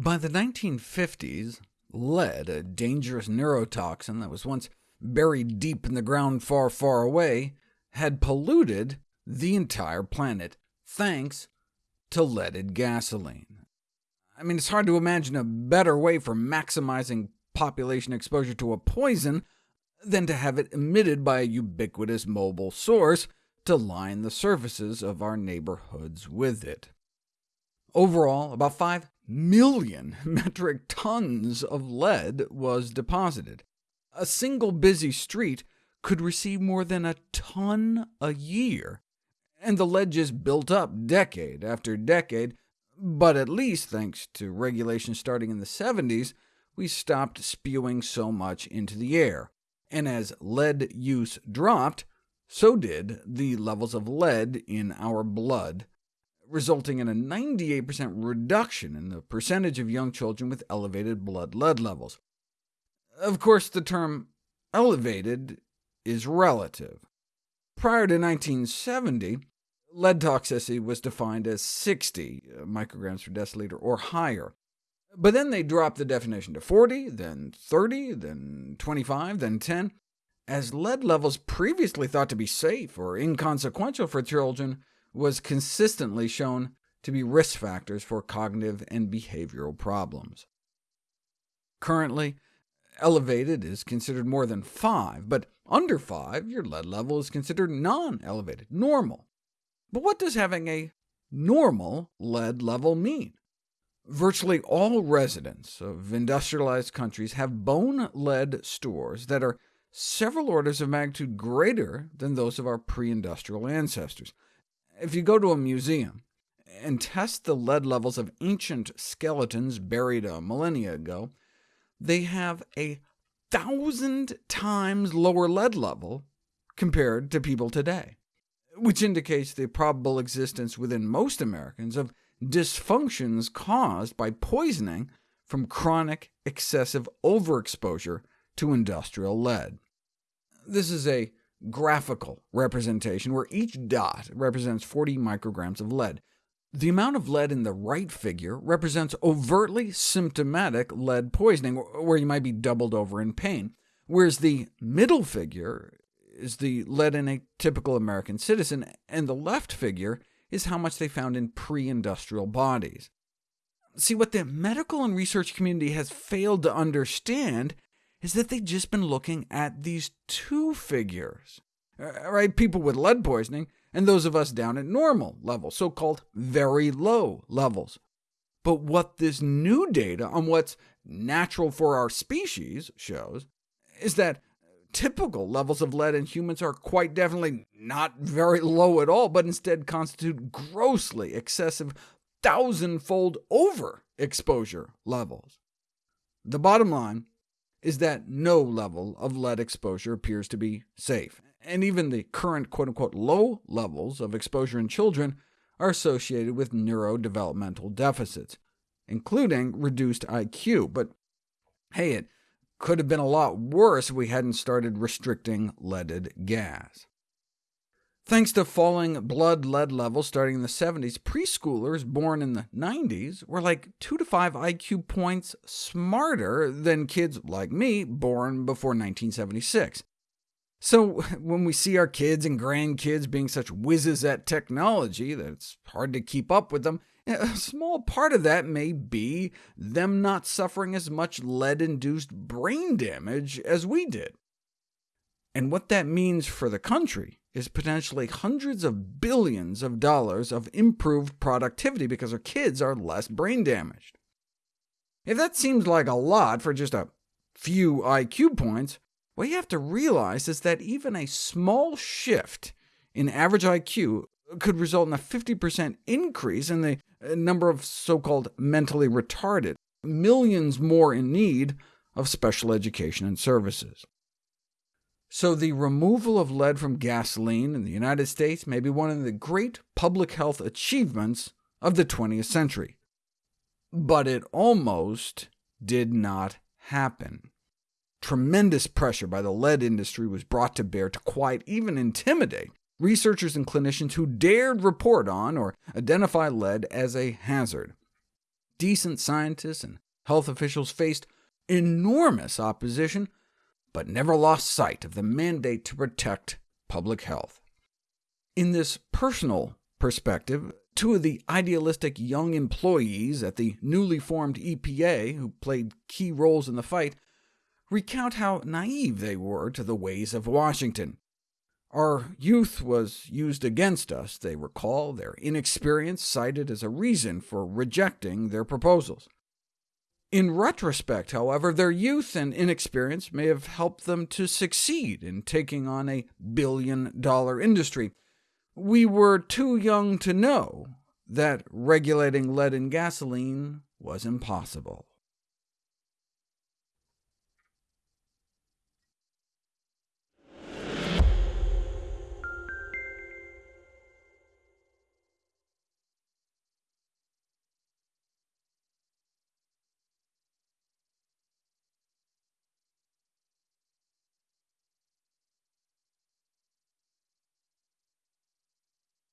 By the 1950s, lead, a dangerous neurotoxin that was once buried deep in the ground far, far away, had polluted the entire planet, thanks to leaded gasoline. I mean, it's hard to imagine a better way for maximizing population exposure to a poison than to have it emitted by a ubiquitous mobile source to line the surfaces of our neighborhoods with it. Overall, about 5 million metric tons of lead was deposited. A single busy street could receive more than a ton a year, and the lead just built up decade after decade, but at least, thanks to regulations starting in the 70s, we stopped spewing so much into the air, and as lead use dropped, so did the levels of lead in our blood, resulting in a 98% reduction in the percentage of young children with elevated blood lead levels. Of course, the term elevated is relative. Prior to 1970, lead toxicity was defined as 60 micrograms per deciliter or higher. But then they dropped the definition to 40, then 30, then 25, then 10, as lead levels previously thought to be safe or inconsequential for children was consistently shown to be risk factors for cognitive and behavioral problems. Currently, elevated is considered more than 5, but under 5, your lead level is considered non-elevated, normal. But what does having a normal lead level mean? Virtually all residents of industrialized countries have bone lead stores that are several orders of magnitude greater than those of our pre-industrial ancestors. If you go to a museum and test the lead levels of ancient skeletons buried a millennia ago, they have a thousand times lower lead level compared to people today, which indicates the probable existence within most Americans of dysfunctions caused by poisoning from chronic excessive overexposure to industrial lead. This is a graphical representation where each dot represents 40 micrograms of lead. The amount of lead in the right figure represents overtly symptomatic lead poisoning, where you might be doubled over in pain, whereas the middle figure is the lead in a typical American citizen, and the left figure is how much they found in pre-industrial bodies. See, what the medical and research community has failed to understand is that they've just been looking at these two figures, uh, right? People with lead poisoning, and those of us down at normal levels, so-called very low levels. But what this new data on what's natural for our species shows is that typical levels of lead in humans are quite definitely not very low at all, but instead constitute grossly excessive thousand-fold overexposure levels. The bottom line is that no level of lead exposure appears to be safe, and even the current quote-unquote low levels of exposure in children are associated with neurodevelopmental deficits, including reduced IQ. But hey, it could have been a lot worse if we hadn't started restricting leaded gas. Thanks to falling blood lead levels starting in the 70s, preschoolers born in the 90s were like 2 to 5 IQ points smarter than kids like me born before 1976. So when we see our kids and grandkids being such whizzes at technology that it's hard to keep up with them, a small part of that may be them not suffering as much lead-induced brain damage as we did. And what that means for the country is potentially hundreds of billions of dollars of improved productivity because our kids are less brain damaged. If that seems like a lot for just a few IQ points, what you have to realize is that even a small shift in average IQ could result in a 50% increase in the uh, number of so-called mentally retarded, millions more in need of special education and services. So the removal of lead from gasoline in the United States may be one of the great public health achievements of the 20th century. But it almost did not happen. Tremendous pressure by the lead industry was brought to bear to quiet, even intimidate, researchers and clinicians who dared report on or identify lead as a hazard. decent scientists and health officials faced enormous opposition, but never lost sight of the mandate to protect public health. In this personal perspective, two of the idealistic young employees at the newly formed EPA, who played key roles in the fight, recount how naive they were to the ways of Washington. Our youth was used against us, they recall, their inexperience cited as a reason for rejecting their proposals. In retrospect, however, their youth and inexperience may have helped them to succeed in taking on a billion-dollar industry. We were too young to know that regulating lead in gasoline was impossible.